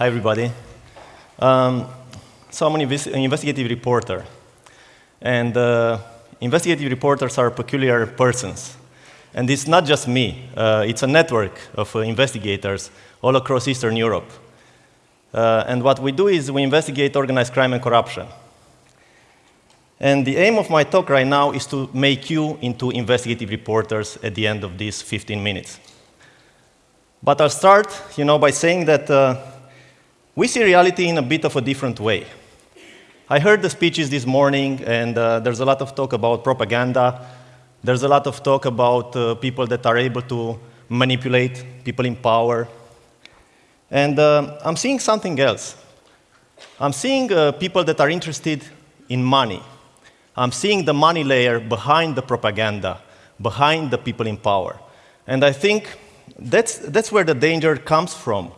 Hi, everybody. Um, so I'm an investigative reporter. And uh, investigative reporters are peculiar persons. And it's not just me. Uh, it's a network of uh, investigators all across Eastern Europe. Uh, and what we do is we investigate organized crime and corruption. And the aim of my talk right now is to make you into investigative reporters at the end of these 15 minutes. But I'll start you know, by saying that uh, we see reality in a bit of a different way. I heard the speeches this morning, and uh, there's a lot of talk about propaganda. There's a lot of talk about uh, people that are able to manipulate people in power. And uh, I'm seeing something else. I'm seeing uh, people that are interested in money. I'm seeing the money layer behind the propaganda, behind the people in power. And I think that's, that's where the danger comes from.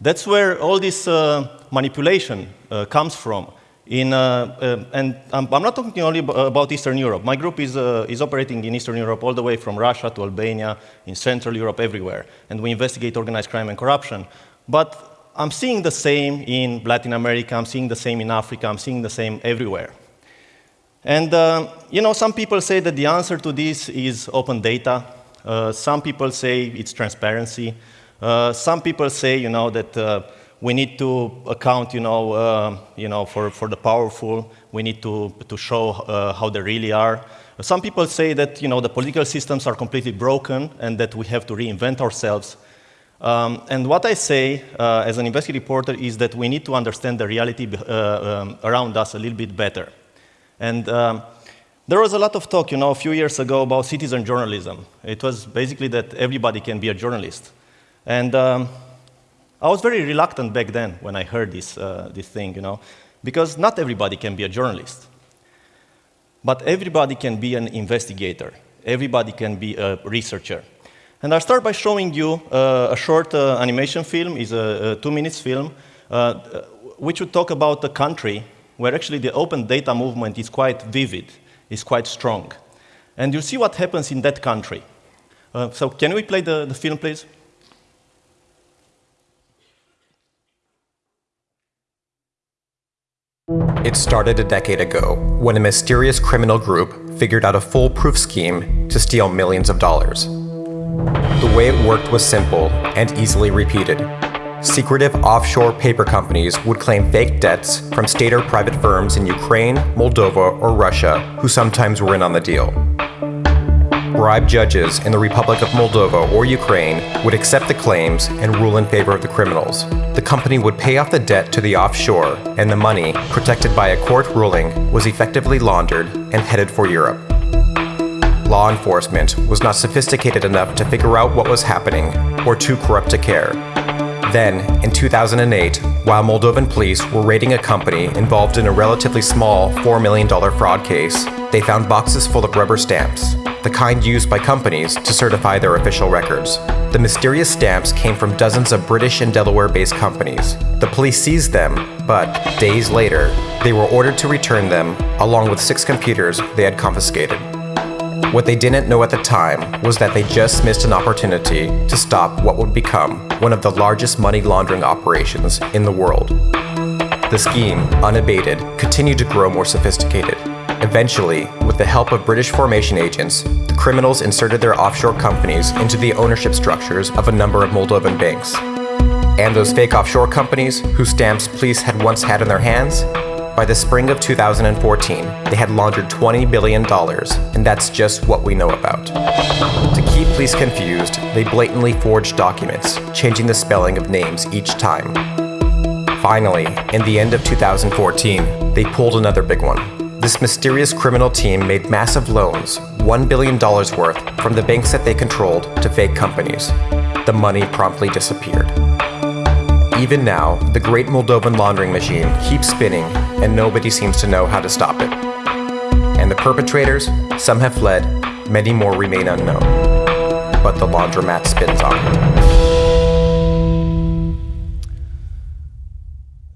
That's where all this uh, manipulation uh, comes from. In, uh, uh and I'm, I'm, not talking only about Eastern Europe. My group is, uh, is operating in Eastern Europe all the way from Russia to Albania, in Central Europe, everywhere. And we investigate organized crime and corruption. But I'm seeing the same in Latin America, I'm seeing the same in Africa, I'm seeing the same everywhere. And, uh, you know, some people say that the answer to this is open data. some people say it's transparency. Uh, some people say, you know, that uh, we need to account, you know, uh, you know, for, for the powerful. We need to, to show uh, how they really are. Some people say that, you know, the political systems are completely broken and that we have to reinvent ourselves. Um, and what I say uh, as an investigative reporter is that we need to understand the reality um, around us a little bit better. And um, there was a lot of talk, you know, a few years ago about citizen journalism. It was basically that everybody can be a journalist. And um, I was very reluctant back then when I heard this, uh, this thing, you know, because not everybody can be a journalist. But everybody can be an investigator. Everybody can be a researcher. And I'll start by showing you uh, a short uh, animation film. It's a, a two minutes film, uh, which would talk about a country where actually the open data movement is quite vivid, is quite strong. And you'll see what happens in that country. Uh, so can we play the, the film, please? It started a decade ago when a mysterious criminal group figured out a foolproof scheme to steal millions of dollars. The way it worked was simple and easily repeated. Secretive offshore paper companies would claim fake debts from state or private firms in Ukraine, Moldova, or Russia who sometimes were in on the deal bribe judges in the Republic of Moldova or Ukraine would accept the claims and rule in favor of the criminals. The company would pay off the debt to the offshore, and the money, protected by a court ruling, was effectively laundered and headed for Europe. Law enforcement was not sophisticated enough to figure out what was happening, or too corrupt to care. Then, in 2008, while Moldovan police were raiding a company involved in a relatively small $4 million fraud case, they found boxes full of rubber stamps, the kind used by companies to certify their official records. The mysterious stamps came from dozens of British and Delaware-based companies. The police seized them, but days later, they were ordered to return them, along with six computers they had confiscated. What they didn't know at the time was that they just missed an opportunity to stop what would become one of the largest money laundering operations in the world. The scheme, unabated, continued to grow more sophisticated. Eventually, with the help of British formation agents, the criminals inserted their offshore companies into the ownership structures of a number of Moldovan banks. And those fake offshore companies, whose stamps police had once had in their hands, by the spring of 2014, they had laundered $20 billion, and that's just what we know about. To keep police confused, they blatantly forged documents, changing the spelling of names each time. Finally, in the end of 2014, they pulled another big one. This mysterious criminal team made massive loans, $1 billion worth, from the banks that they controlled to fake companies. The money promptly disappeared. Even now, the great Moldovan laundering machine keeps spinning and nobody seems to know how to stop it. And the perpetrators, some have fled, many more remain unknown. But the laundromat spins on.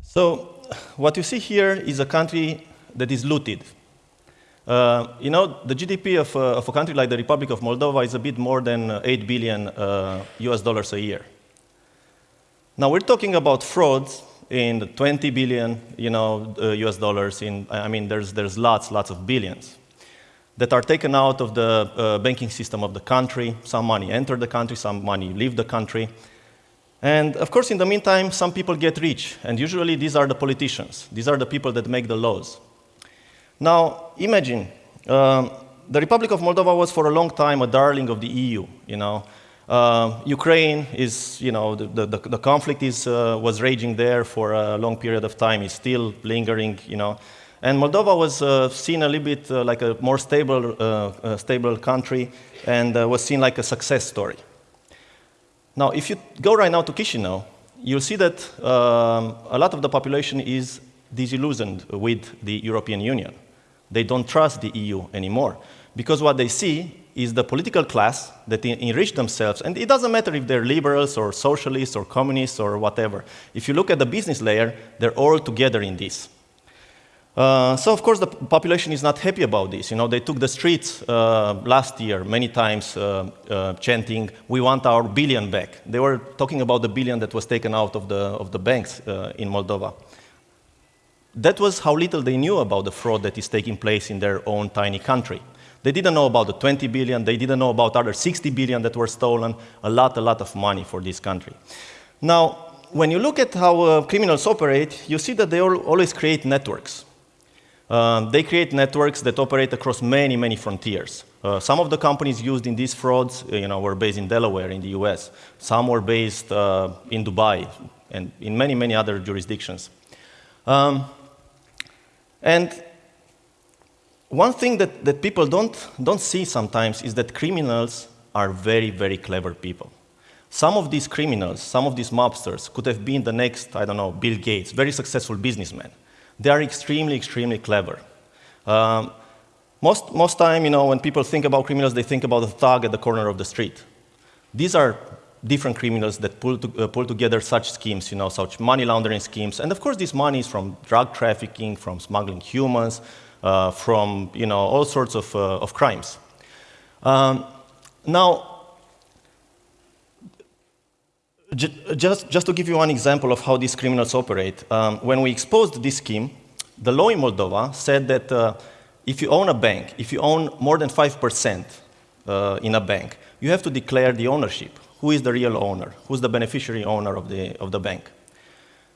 So, what you see here is a country that is looted. Uh, you know, the GDP of, uh, of, a country like the Republic of Moldova is a bit more than uh, 8 billion US uh, dollars a year. Now we're talking about frauds in the 20 billion, you know, uh, US dollars. In I mean, there's there's lots, lots of billions that are taken out of the uh, banking system of the country. Some money enter the country, some money leave the country. And of course, in the meantime, some people get rich, and usually these are the politicians. These are the people that make the laws. Now, imagine um, the Republic of Moldova was for a long time a darling of the EU. You know, uh, Ukraine is, you know, the, the, the conflict is, uh, was raging there for a long period of time. It's still lingering, you know. And Moldova was uh, seen a little bit uh, like a more stable, uh, stable country and uh, was seen like a success story. Now, if you go right now to Chisinau, you'll see that um, a lot of the population is disillusioned with the European Union. They don't trust the EU anymore because what they see is the political class that enrich themselves, and it doesn't matter if they're liberals or socialists or communists or whatever. If you look at the business layer, they're all together in this. Uh, so of course the population is not happy about this. You know, they took the streets uh, last year many times uh, uh chanting, we want our billion back. They were talking about the billion that was taken out of the, of the banks uh, in Moldova. That was how little they knew about the fraud that is taking place in their own tiny country. They didn't know about the 20 billion, they didn't know about other 60 billion that were stolen, a lot, a lot of money for this country. Now, when you look at how criminals operate, you see that they always create networks. Um, they create networks that operate across many, many frontiers. Uh, some of the companies used in these frauds uh, you know, were based in Delaware in the US. Some were based uh, in Dubai and in many, many other jurisdictions. Um, and one thing that, that people don't, don't see sometimes is that criminals are very, very clever people. Some of these criminals, some of these mobsters could have been the next, I don't know, Bill Gates, very successful businessman. They are extremely, extremely clever. Um, most, most time, you know, when people think about criminals, they think about the thug at the corner of the street. These are different criminals that pull, to, uh, pull together such schemes, you know, such money laundering schemes. And of course, this money is from drug trafficking, from smuggling humans, from, you know, all sorts of, uh, of crimes. Um, now, just, just to give you one example of how these criminals operate, um, when we exposed this scheme, the law in Moldova said that uh, if you own a bank, if you own more than 5% uh, in a bank, you have to declare the ownership. Who is the real owner? Who's the beneficiary owner of the, of the bank?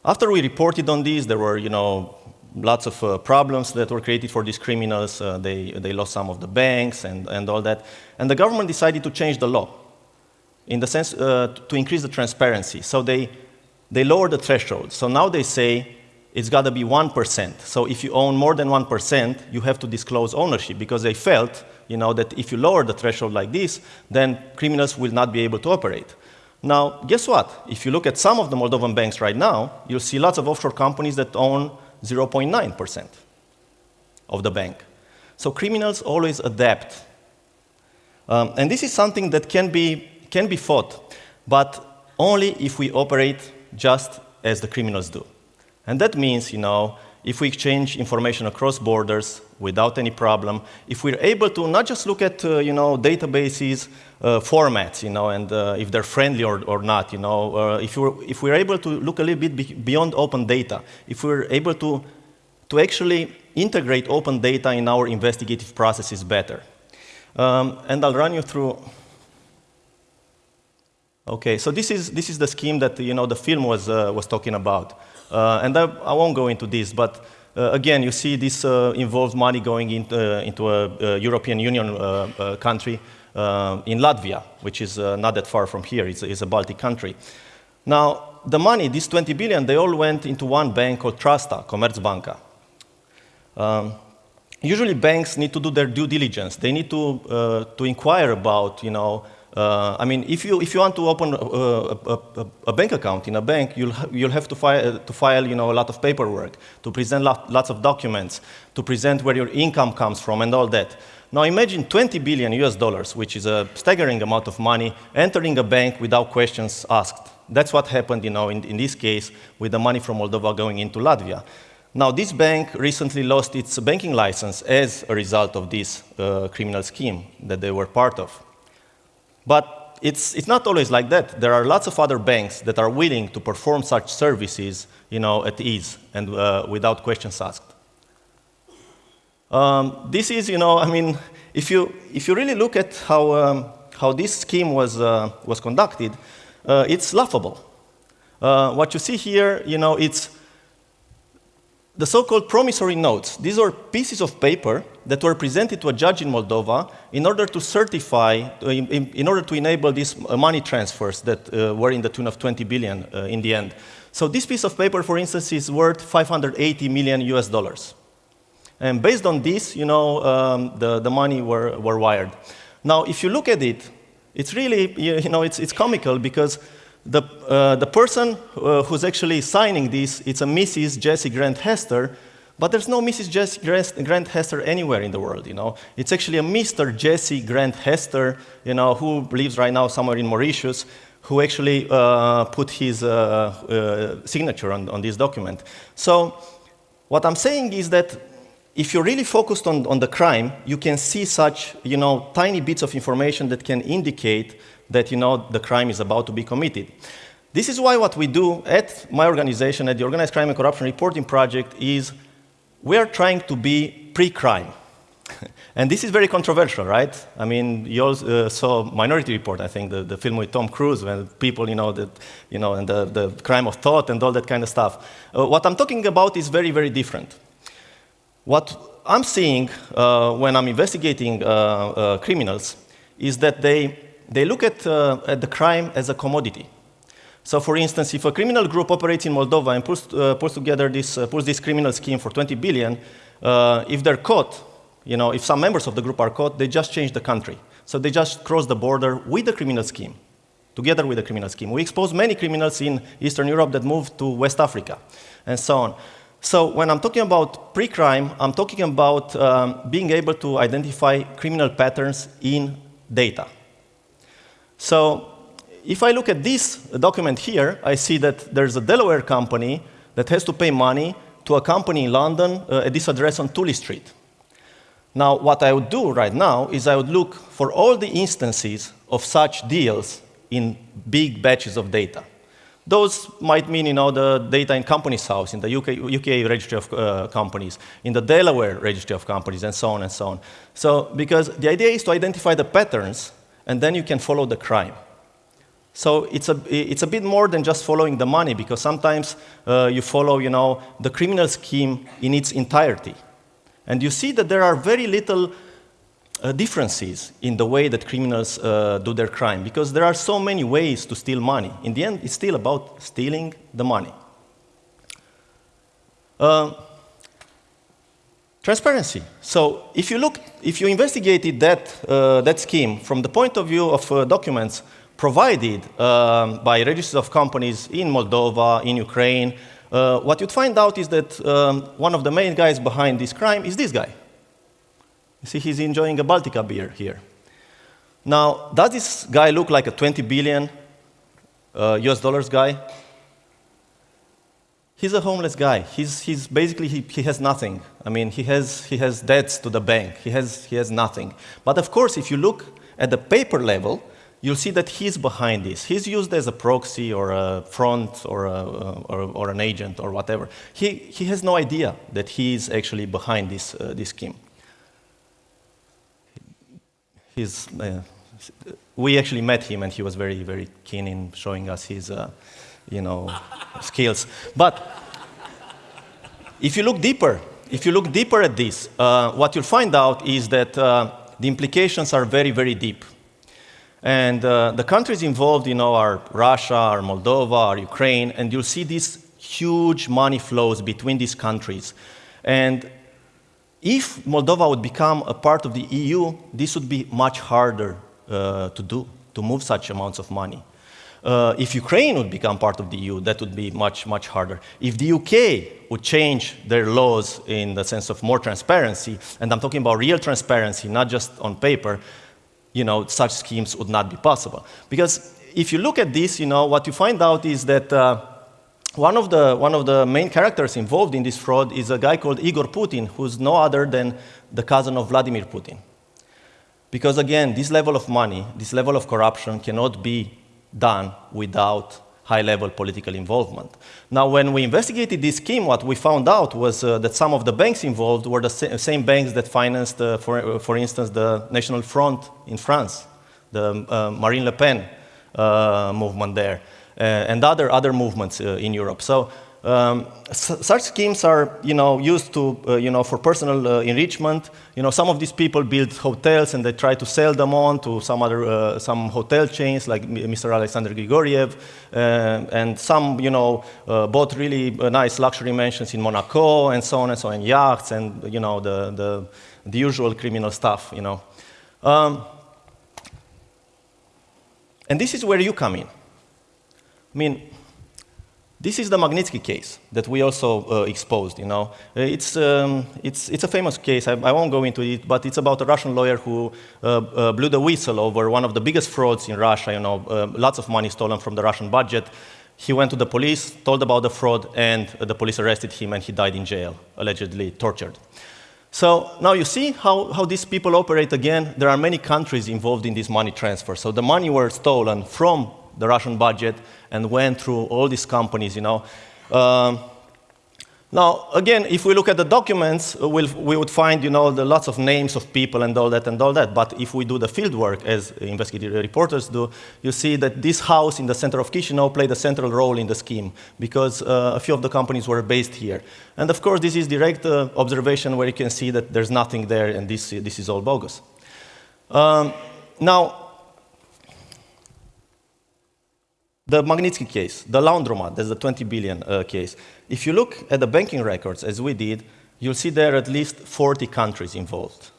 After we reported on this, there were, you know, lots of uh, problems that were created for these criminals. Uh, they, they lost some of the banks and, and all that. And the government decided to change the law in the sense uh, to increase the transparency. So they, they lowered the threshold. So now they say it's got to be 1%. So if you own more than 1%, you have to disclose ownership because they felt you know, that if you lower the threshold like this, then criminals will not be able to operate. Now, guess what? If you look at some of the Moldovan banks right now, you'll see lots of offshore companies that own 0.9% of the bank. So criminals always adapt. Um, and this is something that can be can be fought, but only if we operate just as the criminals do. And that means, you know, if we exchange information across borders without any problem, if we're able to not just look at, uh, you know, databases, uh, formats, you know, and uh, if they're friendly or, or not, you know, uh, if, we're, if we're able to look a little bit be beyond open data, if we're able to, to actually integrate open data in our investigative processes better. Um, and I'll run you through Okay, so this is, this is the scheme that you know, the film was, uh, was talking about. Uh, and I, I, won't go into this, but uh, again, you see this uh, involves money going into, uh, into a, a, European Union uh, in Latvia, which is not that far from here. It's, it's, a Baltic country. Now, the money, these 20 billion, they all went into one bank called Trasta, Komercbanka. Um, usually banks need to do their due diligence. They need to, to inquire about, you know, uh, I mean, if you, if you want to open a, a, a, a bank account in a bank, you'll, ha you'll have to file, to file you know, a lot of paperwork, to present lot, lots of documents, to present where your income comes from and all that. Now imagine 20 billion US dollars, which is a staggering amount of money, entering a bank without questions asked. That's what happened you know, in, in this case with the money from Moldova going into Latvia. Now, this bank recently lost its banking license as a result of this uh, criminal scheme that they were part of. But it's, it's not always like that. There are lots of other banks that are willing to perform such services you know, at ease and uh, without questions asked. Um, this is, you know, I mean, if you, if you really look at how, um, how this scheme was, uh, was conducted, uh, it's laughable. Uh, what you see here, you know, it's the so-called promissory notes. These are pieces of paper that were presented to a judge in Moldova in order to certify, uh, in, in order to enable these uh, money transfers that uh, were in the tune of 20 billion in the end. So this piece of paper, for instance, is worth 580 million US dollars. And based on this, you know, um, the, the money were, were wired. Now, if you look at it, it's really, you know, it's, it's comical because the, uh, the person uh, who's actually signing this, it's a Mrs. Jessie Grant Hester, but there's no Mrs. Jessie Grant Hester anywhere in the world, you know. It's actually a Mr. Jesse Grant Hester, you know, who lives right now somewhere in Mauritius, who actually uh, put his uh, uh, signature on, on this document. So what I'm saying is that if you're really focused on, on the crime, you can see such, you know, tiny bits of information that can indicate that, you know, the crime is about to be committed. This is why what we do at my organization, at the Organized Crime and Corruption Reporting Project, is we are trying to be pre-crime. and this is very controversial, right? I mean, you also uh, saw Minority Report, I think, the, the film with Tom Cruise, when people, you know, that, you know, and the, the crime of thought and all that kind of stuff. Uh, what I'm talking about is very, very different. What I'm seeing uh, when I'm investigating uh, uh, criminals is that they, they look at, uh, at the crime as a commodity. So for instance, if a criminal group operates in Moldova and puts, uh, puts together this, uh, puts this criminal scheme for 20 billion, if they're caught, you know, if some members of the group are caught, they just change the country. So they just cross the border with the criminal scheme, together with the criminal scheme. We expose many criminals in Eastern Europe that move to West Africa, and so on. So when I'm talking about pre-crime, I'm talking about um, being able to identify criminal patterns in data. So if I look at this document here, I see that there's a Delaware company that has to pay money to a company in London uh, at this address on Tooley Street. Now, what I would do right now is I would look for all the instances of such deals in big batches of data. Those might mean, you know, the data in Companies House, in the UK, UK Registry of uh, Companies, in the Delaware Registry of Companies, and so on and so on. So, because the idea is to identify the patterns, and then you can follow the crime. So it's a, it's a bit more than just following the money, because sometimes uh, you follow, you know, the criminal scheme in its entirety. And you see that there are very little uh, differences in the way that criminals uh, do their crime because there are so many ways to steal money. In the end, it's still about stealing the money. Uh, transparency. So if you look, if you investigated that, uh, that scheme from the point of view of uh, documents provided um, by registers of companies in Moldova, in Ukraine, uh, what you'd find out is that um, one of the main guys behind this crime is this guy. You see, he's enjoying a Baltica beer here. Now, does this guy look like a 20 billion uh, US dollars guy? He's a homeless guy. He's, he's basically, he, he has nothing. I mean, he has, he has debts to the bank. He has, he has nothing. But of course, if you look at the paper level, you'll see that he's behind this. He's used as a proxy or a front or, a, or, or an agent or whatever. He, he has no idea that he's actually behind this, uh, this scheme uh, we actually met him and he was very, very keen in showing us his, uh, you know, skills. But if you look deeper, if you look deeper at this, uh, what you'll find out is that uh, the implications are very, very deep. And uh, the countries involved, you know, are Russia, are Moldova, are Ukraine, and you'll see these huge money flows between these countries. And if Moldova would become a part of the EU, this would be much harder uh, to do, to move such amounts of money. Uh, if Ukraine would become part of the EU, that would be much, much harder. If the UK would change their laws in the sense of more transparency, and I'm talking about real transparency, not just on paper, you know, such schemes would not be possible. Because if you look at this, you know, what you find out is that uh, one of, the, one of the main characters involved in this fraud is a guy called Igor Putin, who's no other than the cousin of Vladimir Putin. Because again, this level of money, this level of corruption cannot be done without high-level political involvement. Now, when we investigated this scheme, what we found out was uh, that some of the banks involved were the sa same banks that financed, uh, for, uh, for instance, the National Front in France, the uh, Marine Le Pen uh, movement there, and other, other movements in Europe. So um, such schemes are, you know, used to, uh, you know, for personal uh, enrichment. You know, some of these people build hotels and they try to sell them on to some other, uh, some hotel chains like Mr. Alexander Grigoriev, uh, and some, you know, uh, bought really uh, nice luxury mansions in Monaco and so on and so on, yachts and, you know, the, the, the usual criminal stuff, you know. Um, and this is where you come in. I mean, this is the Magnitsky case that we also uh, exposed, you know. Uh, it's, um, it's, it's a famous case, I, I, won't go into it, but it's about a Russian lawyer who uh, uh blew the whistle over one of the biggest frauds in Russia, you know, uh, lots of money stolen from the Russian budget. He went to the police, told about the fraud, and the police arrested him and he died in jail, allegedly tortured. So now you see how, how these people operate again. There are many countries involved in this money transfer. So the money were stolen from the Russian budget and went through all these companies, you know. Um, now, again, if we look at the documents, uh, we'll, we would find, you know, the lots of names of people and all that and all that. But if we do the field work, as investigative reporters do, you see that this house in the center of Chisinau played a central role in the scheme because uh, a few of the companies were based here. And of course, this is direct uh, observation where you can see that there's nothing there and this, this is all bogus. Um, now, The Magnitsky case, the laundromat, that's the 20 billion uh, case. If you look at the banking records, as we did, you'll see there are at least 40 countries involved.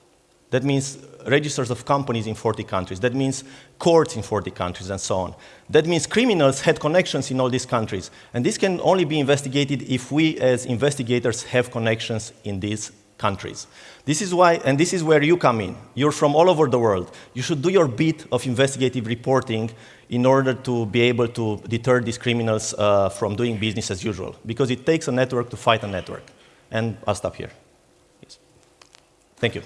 That means registers of companies in 40 countries. That means courts in 40 countries and so on. That means criminals had connections in all these countries. And this can only be investigated if we as investigators have connections in these countries. This is why, and this is where you come in. You're from all over the world. You should do your bit of investigative reporting in order to be able to deter these criminals uh, from doing business as usual, because it takes a network to fight a network. And I'll stop here. Yes. Thank you.